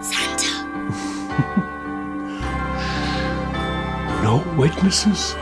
Santa. no witnesses?